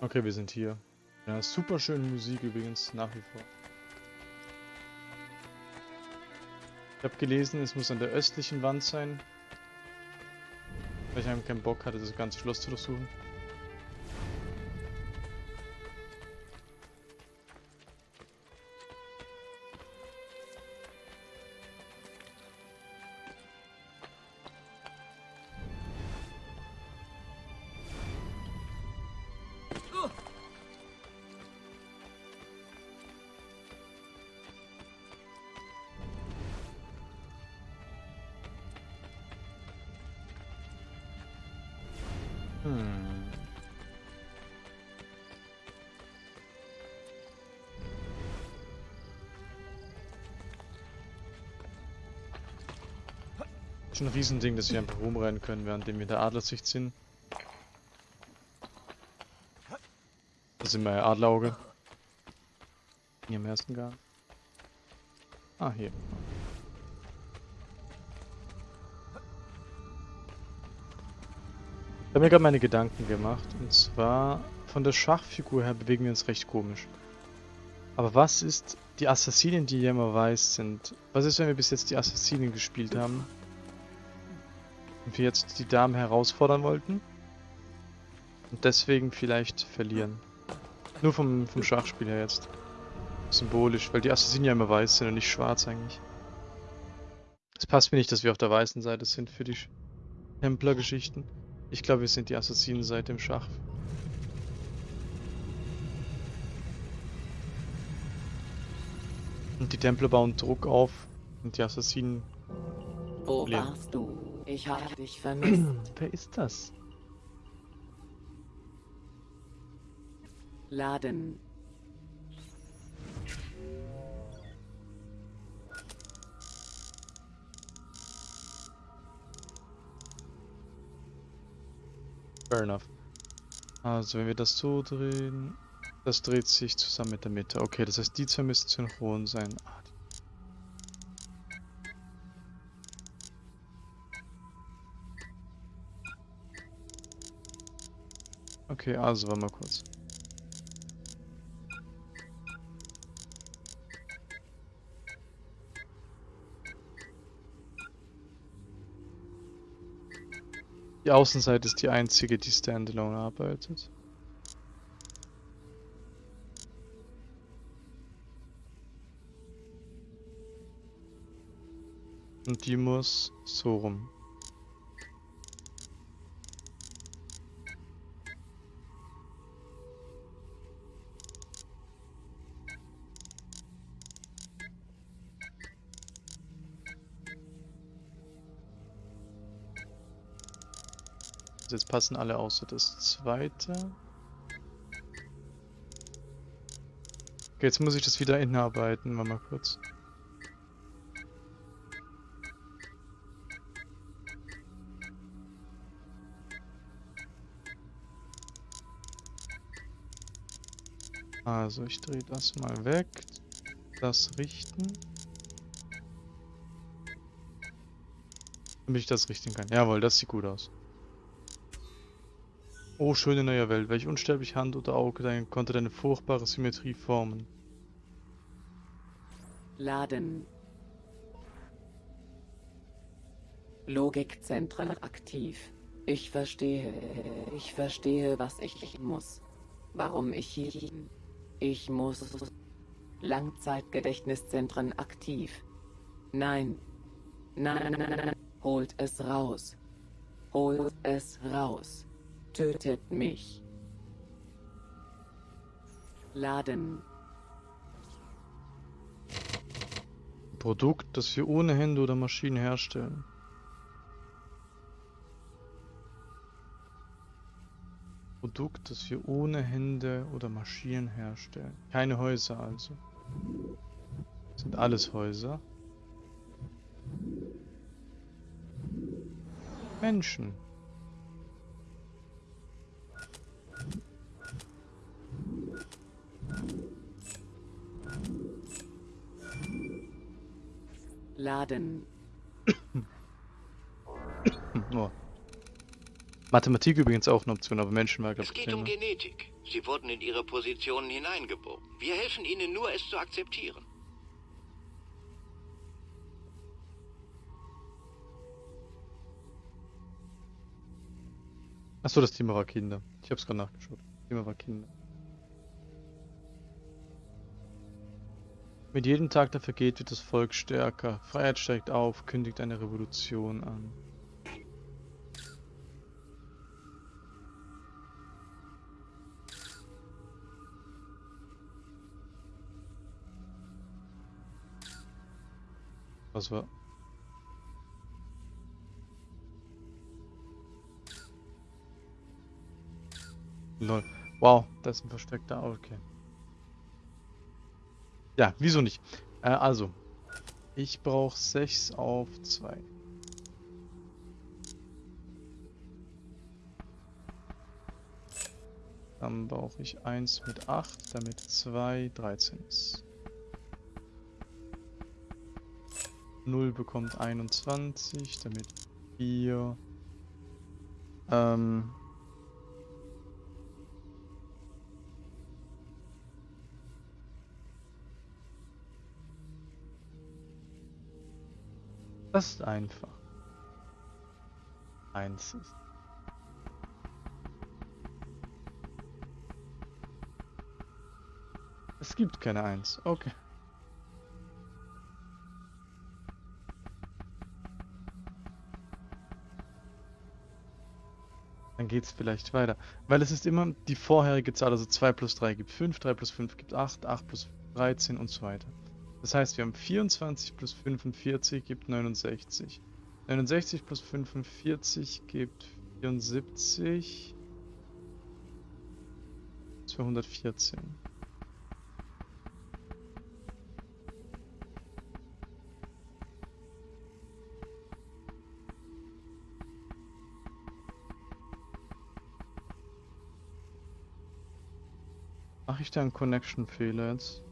Okay, wir sind hier. Ja, super schöne Musik übrigens, nach wie vor. Ich habe gelesen, es muss an der östlichen Wand sein. Weil ich einfach keinen Bock hatte, das ganze Schloss zu durchsuchen. Schon ein Riesending, dass wir einfach rumrennen können, während wir in der Adlersicht sind. Da sind wir Adlerauge. Hier im ersten Gang. Ah, hier. Ich habe mir gerade meine Gedanken gemacht. Und zwar, von der Schachfigur her bewegen wir uns recht komisch. Aber was ist die Assassinen, die ja immer weiß sind? Was ist, wenn wir bis jetzt die Assassinen gespielt haben? Wir jetzt die Damen herausfordern wollten? Und deswegen vielleicht verlieren. Nur vom, vom Schachspiel her jetzt. Symbolisch, weil die Assassinen ja immer weiß sind und nicht schwarz eigentlich. Es passt mir nicht, dass wir auf der weißen Seite sind für die Templer-Geschichten. Ich glaube, wir sind die Assassinen seit dem Schach. Und die Templer bauen Druck auf und die Assassinen. Wo warst du? Ich habe dich vermisst. Wer ist das? Laden. Fair enough. Also, wenn wir das so drehen, das dreht sich zusammen mit der Mitte. Okay, das heißt, die zwei müssen synchron sein. Ah, Okay, also, warte mal kurz. Die Außenseite ist die einzige, die standalone arbeitet. Und die muss so rum. Jetzt passen alle außer das zweite. Okay, jetzt muss ich das wieder inarbeiten. Warte mal kurz. Also ich drehe das mal weg. Das richten. Damit ich das richten kann. Jawohl, das sieht gut aus. Oh, schöne neue Welt. Welch unsterblich Hand oder Auge dein, konnte deine furchtbare Symmetrie formen. Laden. Logikzentren aktiv. Ich verstehe. Ich verstehe, was ich muss. Warum ich hier. Ich muss. Langzeitgedächtniszentren aktiv. Nein. Nein, nein, nein. Holt es raus. Holt es raus. Tötet mich. Laden. Produkt, das wir ohne Hände oder Maschinen herstellen. Produkt, das wir ohne Hände oder Maschinen herstellen. Keine Häuser also. Sind alles Häuser. Menschen. Laden. Oh. Mathematik übrigens auch eine Option, aber Menschen war, glaube Es ich, geht um. Genetik. Sie wurden in ihre Positionen hineingeboren. Wir helfen ihnen nur, es zu akzeptieren. Achso, das Thema war Kinder. Ich hab's gerade nachgeschaut. Das Thema war Kinder. Mit jedem Tag, der vergeht, wird das Volk stärker. Freiheit steigt auf, kündigt eine Revolution an. Was war? Lol. Wow, das ist ein versteckter. Okay. Ja, wieso nicht? Äh, also, ich brauche 6 auf 2. Dann brauche ich 1 mit 8, damit 2 13 ist. 0 bekommt 21, damit 4 ähm, Das ist einfach. Eins ist. Es gibt keine Eins. Okay. Dann geht's vielleicht weiter. Weil es ist immer die vorherige Zahl, also 2 plus 3 gibt 5, 3 plus 5 gibt 8, 8 plus 13 und so weiter. Das heißt, wir haben 24 plus 45 gibt 69. 69 plus 45 gibt 74. 214. Mache ich da einen Connection-Fehler jetzt?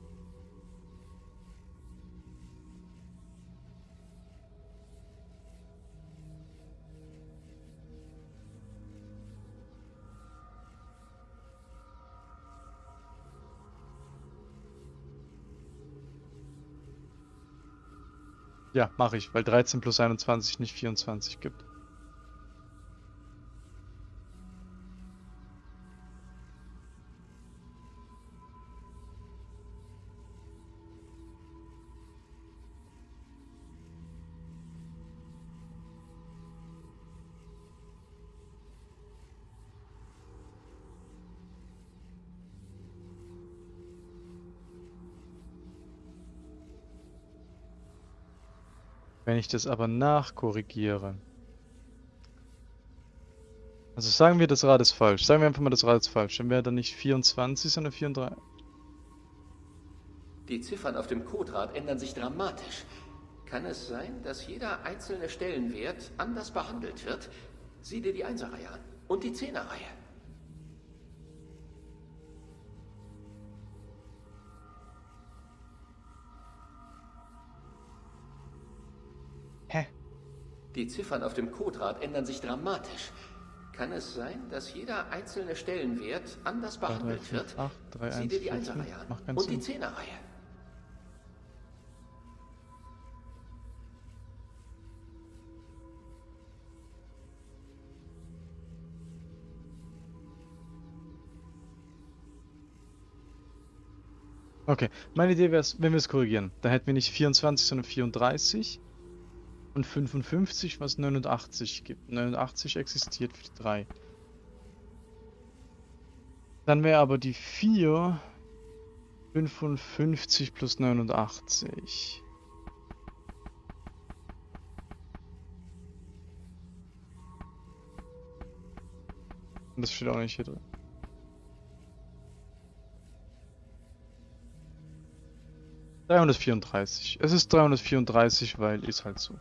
Mache ich, weil 13 plus 21 nicht 24 gibt. Wenn ich das aber nachkorrigiere. Also sagen wir, das Rad ist falsch. Sagen wir einfach mal, das Rad ist falsch. Dann wäre dann nicht 24, sondern 34. Die Ziffern auf dem Codrad ändern sich dramatisch. Kann es sein, dass jeder einzelne Stellenwert anders behandelt wird? Sieh dir die Einserreihe an und die Zehnerreihe. Die Ziffern auf dem Codrad ändern sich dramatisch. Kann es sein, dass jeder einzelne Stellenwert anders 3, 3, behandelt 5, wird? 8, 3, Sieh 1, dir die 4, 5. Einserreihe an und die. Zehnerreihe. Okay, meine Idee wäre es, wenn wir es korrigieren, dann hätten wir nicht 24, sondern 34 und 55, was 89 gibt. 89 existiert für die 3. Dann wäre aber die 4 55 plus 89. Und das steht auch nicht hier drin. Dreihundertvierunddreißig. Es ist 334, weil ist halt so.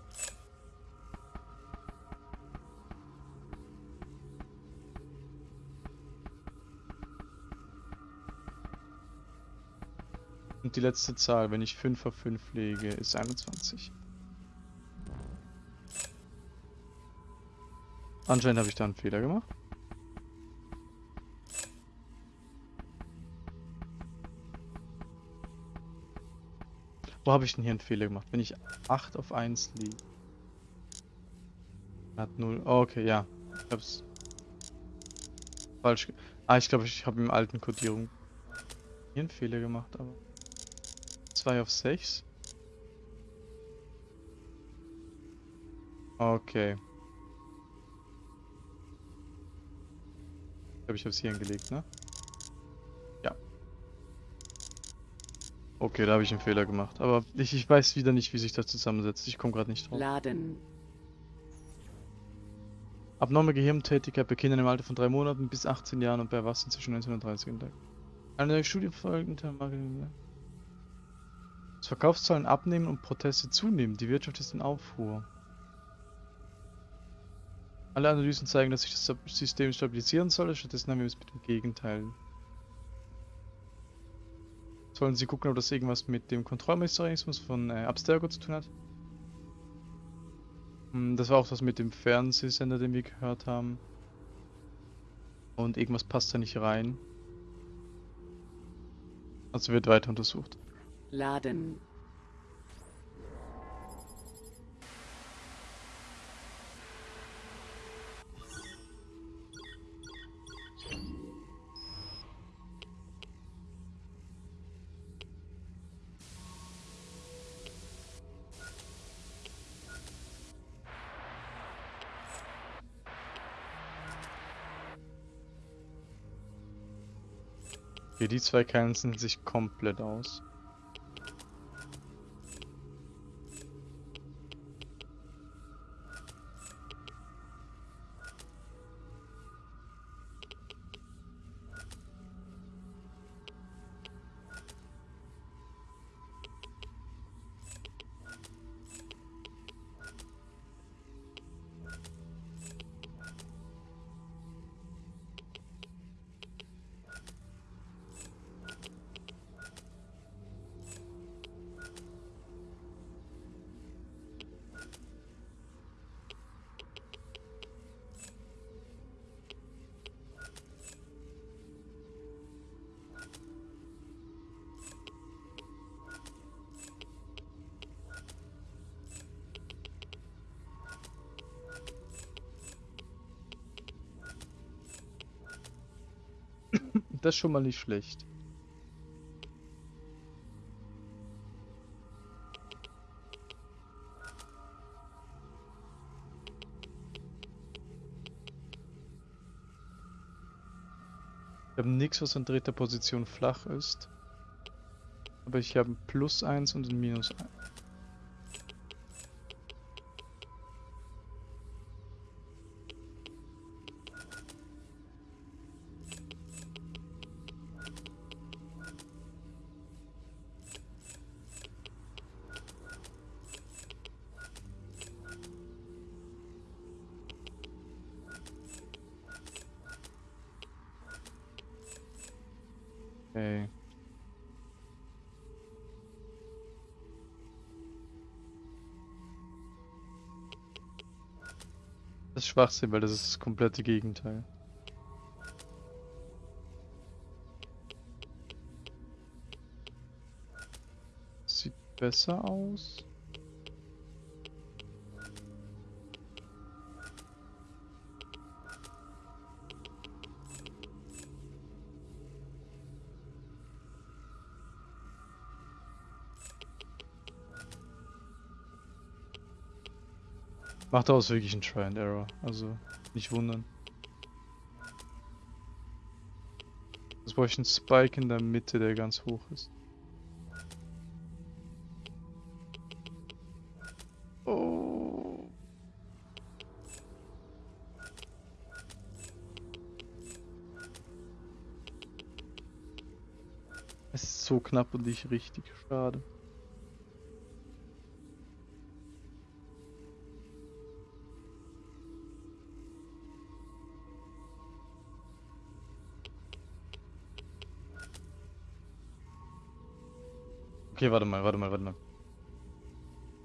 Und die letzte Zahl, wenn ich 5 auf 5 lege, ist 21. Anscheinend habe ich da einen Fehler gemacht. Wo habe ich denn hier einen Fehler gemacht? Wenn ich 8 auf 1 liege. Hat 0. Oh, okay, ja. Ich hab's falsch. Ah, ich glaube, ich habe im alten Codierung hier einen Fehler gemacht, aber 2 auf 6. Okay. Ich glaube, ich habe es hier hingelegt, ne? Okay, da habe ich einen Fehler gemacht. Aber ich, ich weiß wieder nicht, wie sich das zusammensetzt. Ich komme gerade nicht drauf. Laden. Abnorme Gehirntätigkeit bei Kindern im Alter von drei Monaten bis 18 Jahren und bei Erwachsenen zwischen 19 und 30 entdeckt. Eine neue Studie folgend Das Verkaufszahlen abnehmen und Proteste zunehmen. Die Wirtschaft ist in Aufruhr. Alle Analysen zeigen, dass sich das System stabilisieren soll, stattdessen haben wir es mit dem Gegenteil. Sollen Sie gucken, ob das irgendwas mit dem Kontrollmechanismus von äh, Abstergo zu tun hat? Hm, Das war auch das mit dem Fernsehsender, den wir gehört haben. Und irgendwas passt da nicht rein. Also wird weiter untersucht. Laden. Okay, die zwei cancelen sich komplett aus. Das ist schon mal nicht schlecht. Ich habe nichts, was in dritter Position flach ist. Aber ich habe ein Plus 1 und ein Minus 1. Schwachsinn, weil das ist das komplette Gegenteil. Sieht besser aus. Macht daraus wirklich ein Try and Error, also nicht wundern. Jetzt brauche ich einen Spike in der Mitte, der ganz hoch ist. Oh. Es ist so knapp und nicht richtig schade. Okay, warte mal, warte mal, warte mal.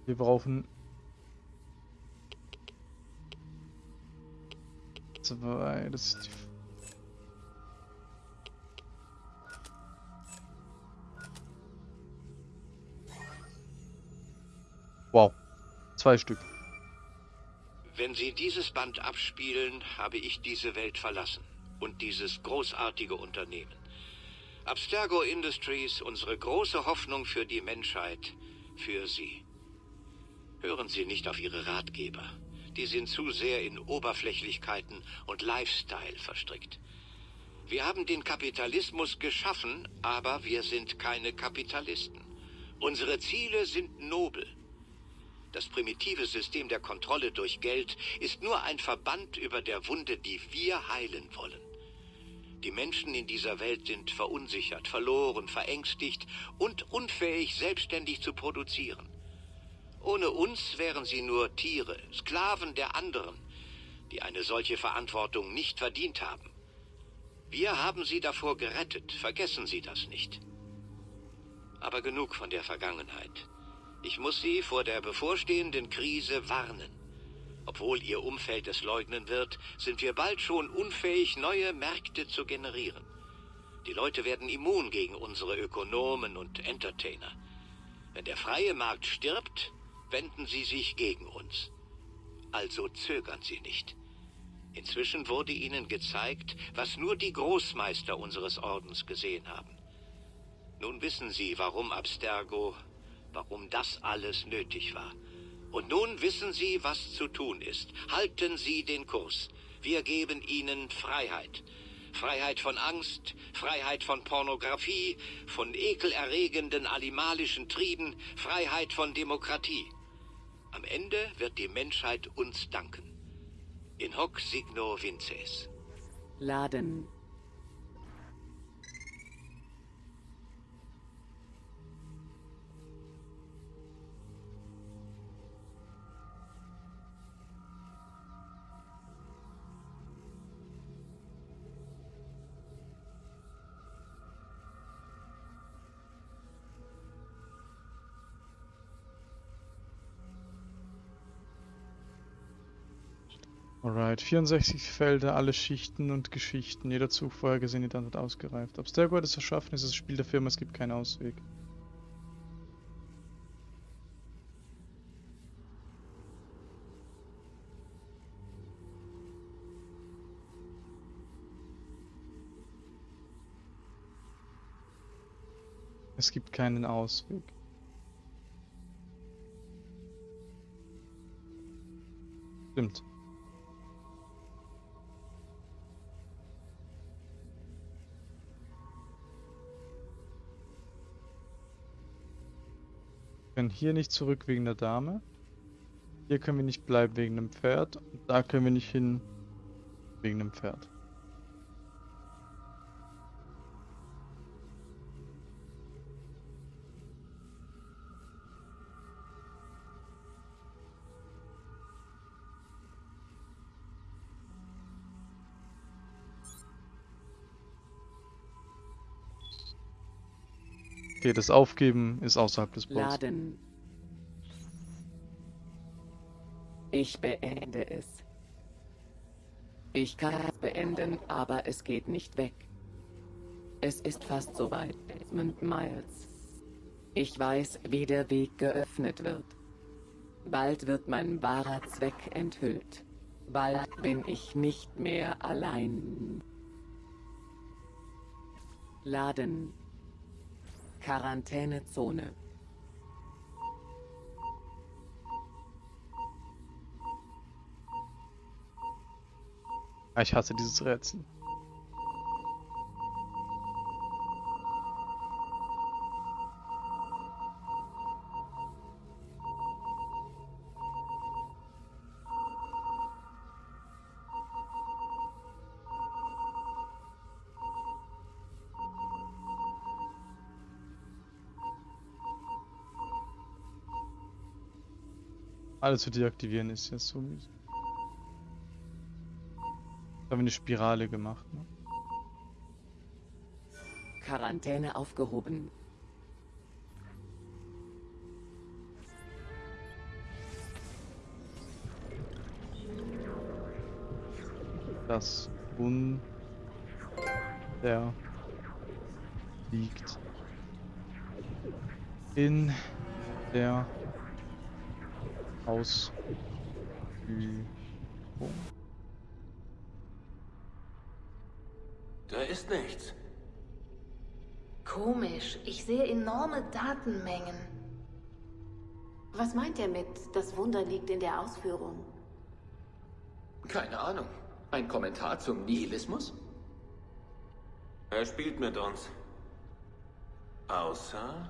Wir brauchen... 2. Das ist die... Wow. Zwei Stück. Wenn Sie dieses Band abspielen, habe ich diese Welt verlassen und dieses großartige Unternehmen. Abstergo Industries, unsere große Hoffnung für die Menschheit, für Sie. Hören Sie nicht auf Ihre Ratgeber. Die sind zu sehr in Oberflächlichkeiten und Lifestyle verstrickt. Wir haben den Kapitalismus geschaffen, aber wir sind keine Kapitalisten. Unsere Ziele sind nobel. Das primitive System der Kontrolle durch Geld ist nur ein Verband über der Wunde, die wir heilen wollen. Die Menschen in dieser Welt sind verunsichert, verloren, verängstigt und unfähig, selbstständig zu produzieren. Ohne uns wären sie nur Tiere, Sklaven der anderen, die eine solche Verantwortung nicht verdient haben. Wir haben sie davor gerettet, vergessen Sie das nicht. Aber genug von der Vergangenheit. Ich muss Sie vor der bevorstehenden Krise warnen. Obwohl Ihr Umfeld es leugnen wird, sind wir bald schon unfähig, neue Märkte zu generieren. Die Leute werden immun gegen unsere Ökonomen und Entertainer. Wenn der freie Markt stirbt, wenden sie sich gegen uns. Also zögern Sie nicht. Inzwischen wurde Ihnen gezeigt, was nur die Großmeister unseres Ordens gesehen haben. Nun wissen Sie, warum Abstergo, warum das alles nötig war. Und nun wissen Sie, was zu tun ist. Halten Sie den Kurs. Wir geben Ihnen Freiheit. Freiheit von Angst, Freiheit von Pornografie, von ekelerregenden animalischen Trieben, Freiheit von Demokratie. Am Ende wird die Menschheit uns danken. In hoc signo vinces. Laden. Alright, 64 Felder, alle Schichten und Geschichten. Jeder Zug vorher gesehen, die Antwort ausgereift. Abstergo hat es erschaffen, ist das Spiel der Firma, es gibt keinen Ausweg. Es gibt keinen Ausweg. Stimmt. Können hier nicht zurück wegen der Dame. Hier können wir nicht bleiben wegen dem Pferd. Und da können wir nicht hin wegen dem Pferd. Okay, das Aufgeben ist außerhalb des Bots. Laden. Ich beende es. Ich kann es beenden, aber es geht nicht weg. Es ist fast soweit, Desmond Miles. Ich weiß, wie der Weg geöffnet wird. Bald wird mein wahrer Zweck enthüllt. Bald bin ich nicht mehr allein. Laden. Quarantänezone. Ah, Ich hasse dieses Rätsel. Alles zu deaktivieren ist jetzt so mühsam. Da haben wir eine Spirale gemacht, ne? Quarantäne aufgehoben. Das Das Wunder liegt in der Ausübung. Da ist nichts. Komisch, ich sehe enorme Datenmengen. Was meint er mit, das Wunder liegt in der Ausführung? Keine Ahnung. Ein Kommentar zum Nihilismus? Er spielt mit uns. Außer...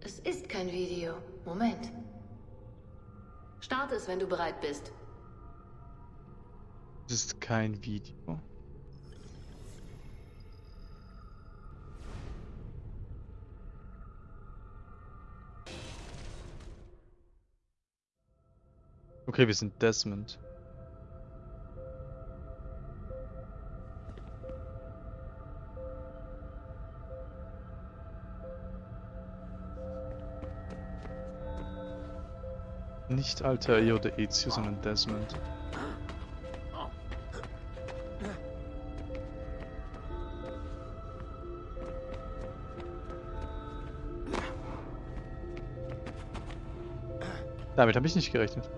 Es ist kein Video. Moment. Start es, wenn du bereit bist. Das ist kein Video. Okay, wir sind Desmond. Nicht Altair oder Ezio, sondern Desmond. Damit habe ich nicht gerechnet.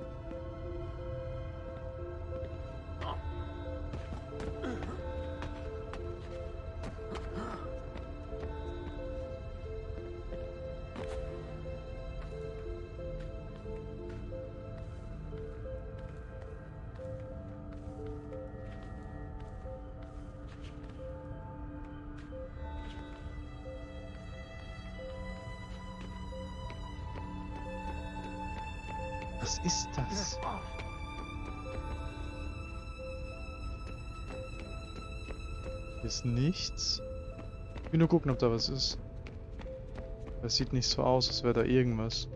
Was ist das? Hier ist nichts. Ich will nur gucken, ob da was ist. Das sieht nicht so aus, als wäre da irgendwas.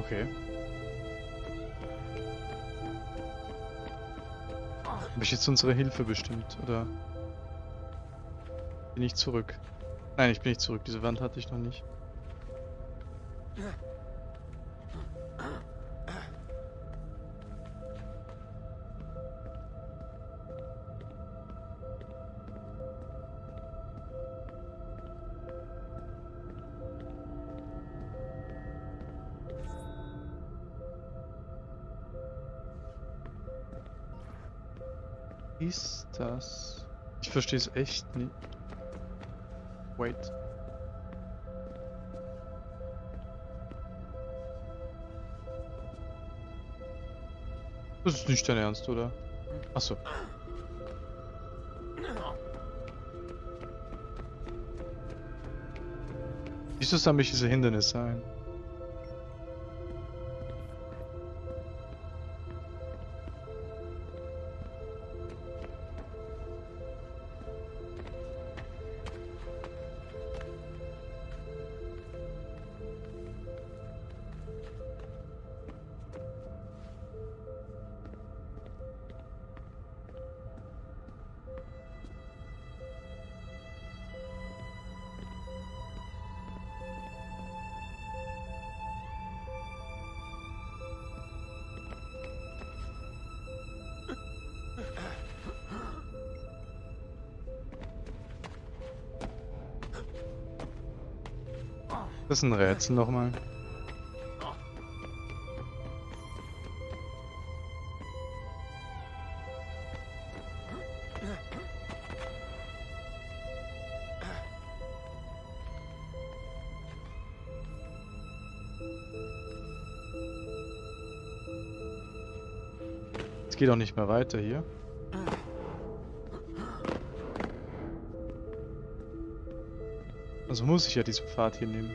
Okay. Habe ich jetzt unsere Hilfe bestimmt, oder? Bin ich zurück? Nein, ich bin nicht zurück. Diese Wand hatte ich noch nicht. Ist das? Ich verstehe es echt nicht. Wait. Das ist nicht dein Ernst, oder? Achso. Wieso soll mich diese Hindernis sein? Das ist ein Rätsel nochmal. Es geht auch nicht mehr weiter hier. Also muss ich ja diesen Pfad hier nehmen.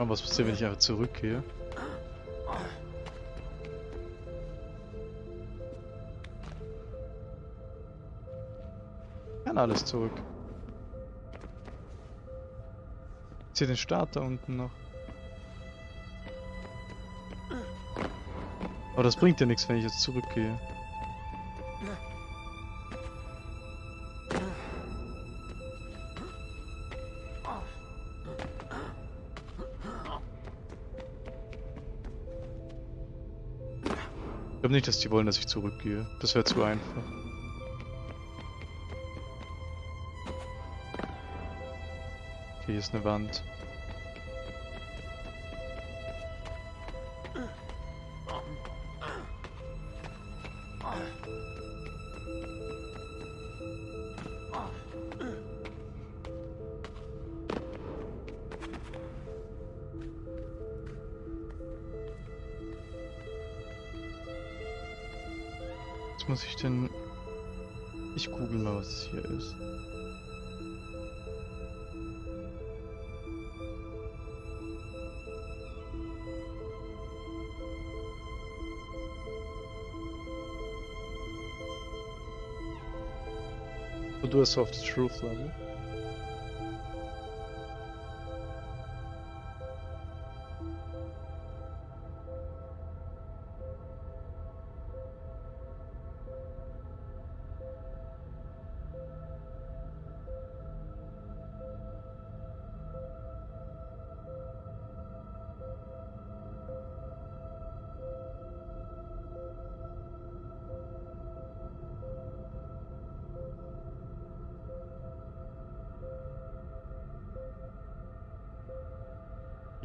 Und was passiert, wenn ich einfach zurückgehe? Kann alles zurück. Ich sehe den Start da unten noch. Aber das bringt ja nichts, wenn ich jetzt zurückgehe. Glaube nicht, dass die wollen, dass ich zurückgehe. Das wäre zu einfach. Hier ist eine Wand. So do a soft truth level.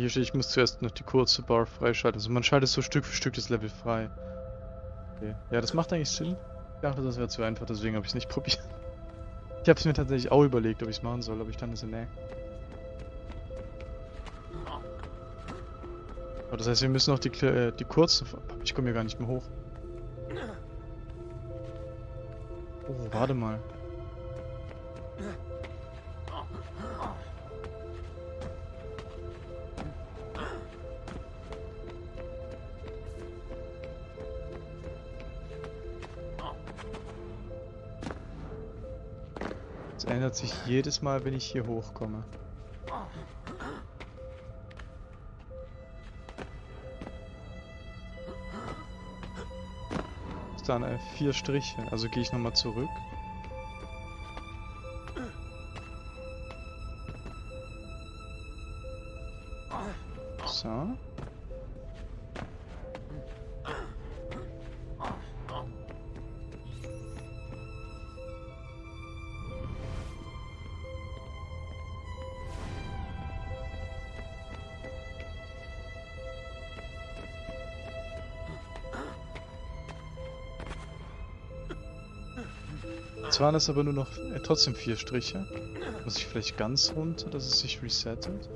Hier steht, ich muss zuerst noch die kurze Bar freischalten. Also man schaltet so Stück für Stück das Level frei. Okay. Ja, das macht eigentlich Sinn. Ich dachte, das wäre zu einfach, deswegen habe ich es nicht probiert. Ich habe es mir tatsächlich auch überlegt, ob ich es machen soll, aber ich dachte so, nee. Aber das heißt, wir müssen noch die, äh, die kurze... Ich komme hier gar nicht mehr hoch. Oh, warte mal. Es ändert sich jedes Mal, wenn ich hier hochkomme. Dann äh, vier Striche. Also gehe ich nochmal zurück. Jetzt waren es aber nur noch äh, trotzdem vier Striche. Muss ich vielleicht ganz runter, dass es sich resettet?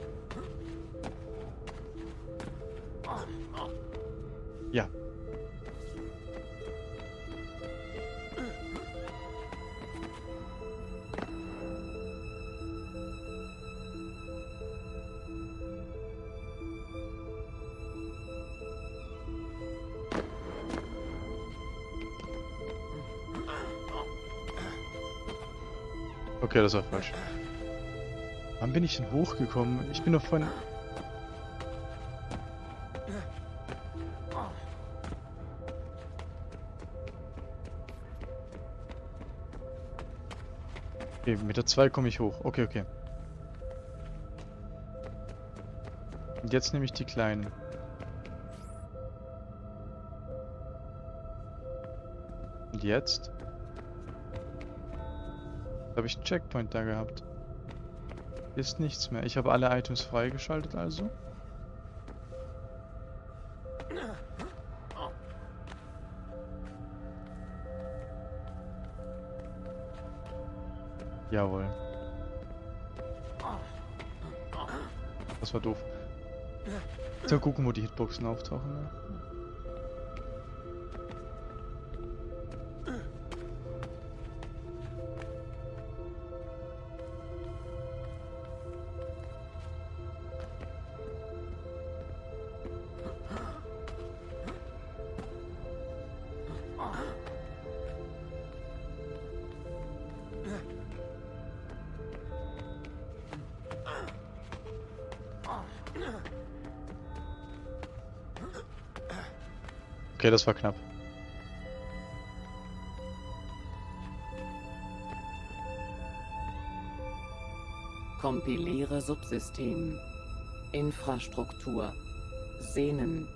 Okay, das war falsch. Wann bin ich denn hochgekommen? Ich bin doch vorhin... Okay, mit der 2 komme ich hoch. Okay, okay. Und jetzt nehme ich die kleinen. Und jetzt? Habe ich einen Checkpoint da gehabt. Ist nichts mehr. Ich habe alle Items freigeschaltet also. Jawohl. Das war doof. Mal gucken, wo die Hitboxen auftauchen. Ne? Okay, das war knapp. Kompiliere Subsystem. Infrastruktur. Sehnen.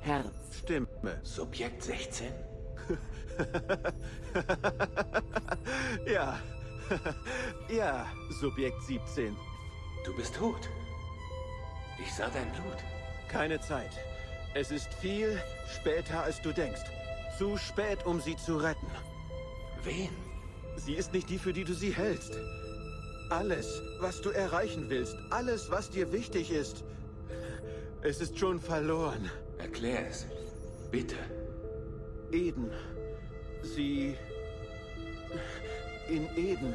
Herz. Stimme. Subjekt 16? ja. ja, Subjekt 17. Du bist tot. Ich sah dein Blut. Keine Zeit. Es ist viel später, als du denkst. Zu spät, um sie zu retten. Wen? Sie ist nicht die, für die du sie hältst. Alles, was du erreichen willst, alles, was dir wichtig ist, es ist schon verloren. Erklär es. Bitte. Eden. Sie... In Eden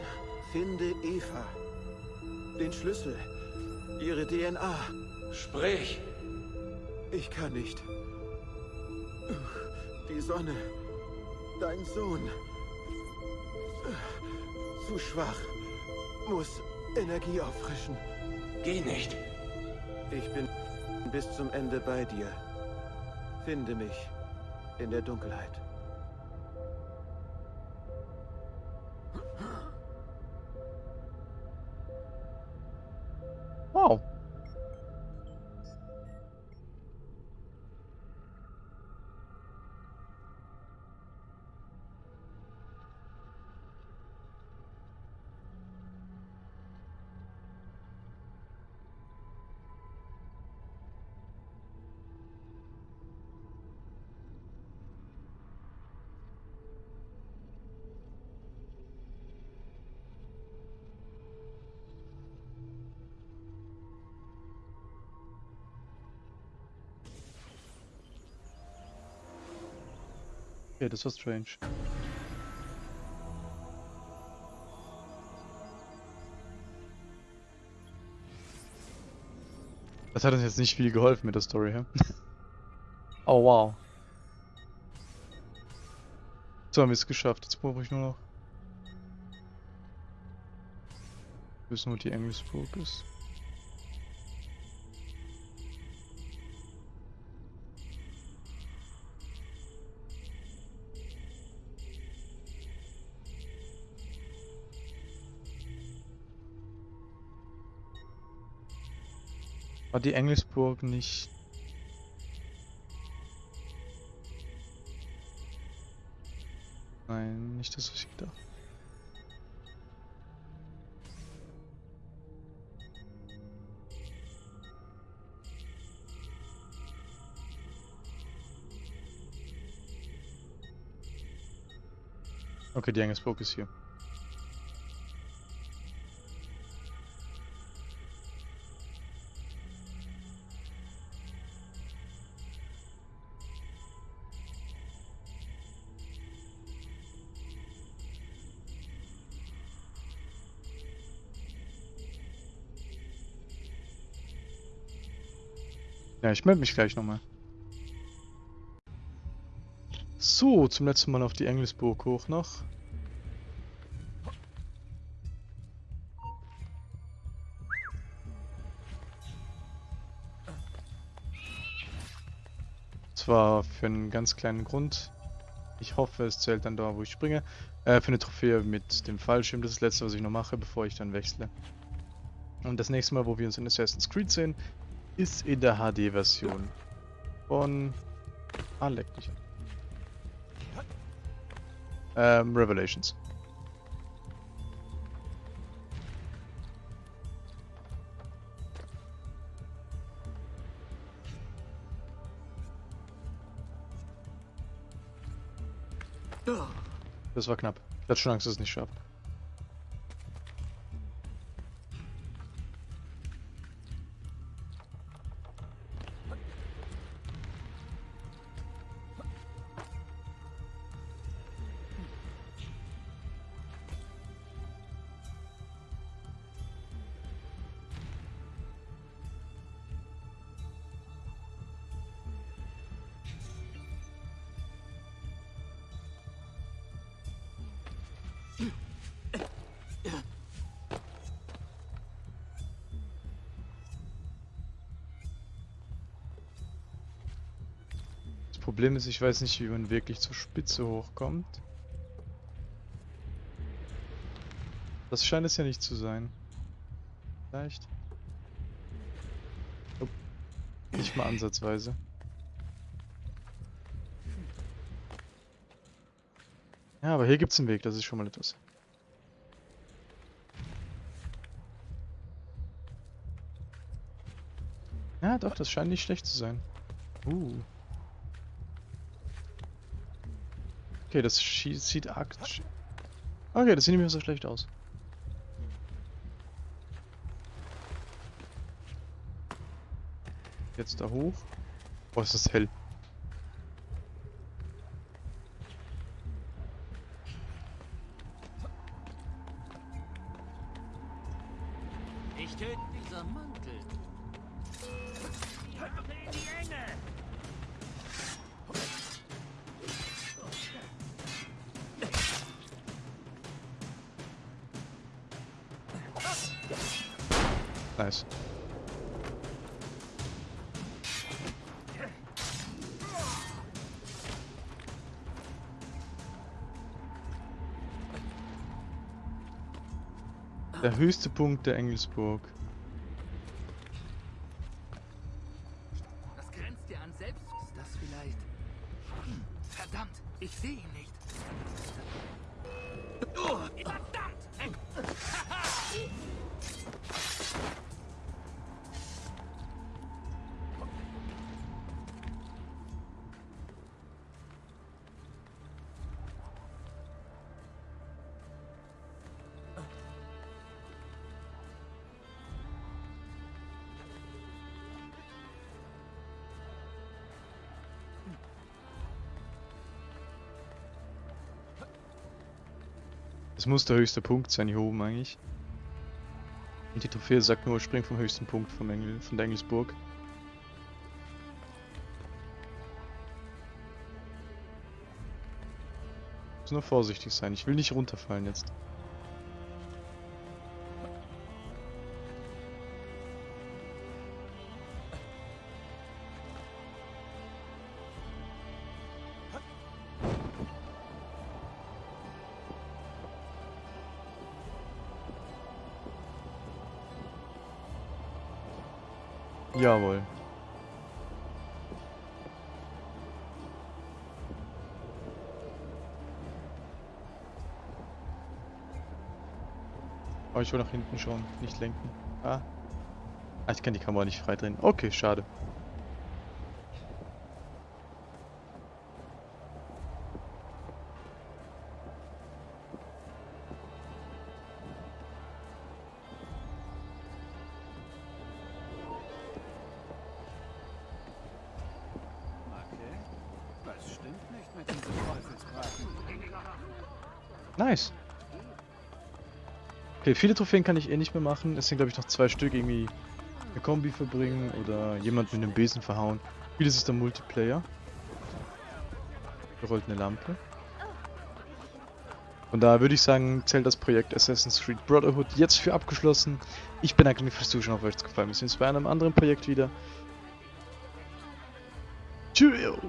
finde Eva. Den Schlüssel. Ihre DNA. Sprich. Ich kann nicht. Die Sonne. Dein Sohn. Zu schwach. Muss Energie auffrischen. Geh nicht. Ich bin bis zum Ende bei dir. Finde mich in der Dunkelheit. Okay, das war strange. Das hat uns jetzt nicht viel geholfen mit der Story, hä? oh wow. So haben wir es geschafft. Jetzt brauche ich nur noch. Wissen, wo die Engelsburg ist. War die Engelsburg nicht... Nein, nicht das, was ich gedacht. Okay, die Engelsburg ist hier. Ja, ich melde mich gleich nochmal. So, zum letzten Mal auf die Engelsburg hoch noch. Zwar für einen ganz kleinen Grund. Ich hoffe, es zählt dann da, wo ich springe. Äh, für eine Trophäe mit dem Fallschirm. Das ist das letzte, was ich noch mache, bevor ich dann wechsle. Und das nächste Mal, wo wir uns in Assassin's Creed sehen, ist in der HD-Version von... Ah, leck mich. Ähm, Revelations. Das war knapp. Ich hatte schon Angst, dass es nicht schafft. Problem ist, ich weiß nicht, wie man wirklich zur Spitze hochkommt. Das scheint es ja nicht zu sein. Vielleicht. Oh. Nicht mal ansatzweise. Ja, aber hier gibt es einen Weg, das ist schon mal etwas. Ja, doch, das scheint nicht schlecht zu sein. Uh. Okay, das sieht arg... Okay, das sieht nicht mehr so schlecht aus. Jetzt da hoch. Boah, ist das hell. Der höchste Punkt der Engelsburg. Das muss der höchste Punkt sein hier oben eigentlich. Und die Trophäe sagt nur, spring vom höchsten Punkt vom Engel, von der Engelsburg. Muss nur vorsichtig sein, ich will nicht runterfallen jetzt. Jawohl. Aber ich will nach hinten schauen, nicht lenken. Ah. ah ich kann die Kamera nicht frei drehen. Okay, schade. Okay, viele Trophäen kann ich eh nicht mehr machen. Es sind glaube ich noch zwei Stück irgendwie eine Kombi verbringen oder jemand mit einem Besen verhauen. Vieles ist der Multiplayer. Da rollt eine Lampe. Von daher würde ich sagen, zählt das Projekt Assassin's Creed Brotherhood jetzt für abgeschlossen. Ich bedanke mich fürs Zuschauen, auf euch gefallen. Wir sehen uns bei einem anderen Projekt wieder. Cheerio!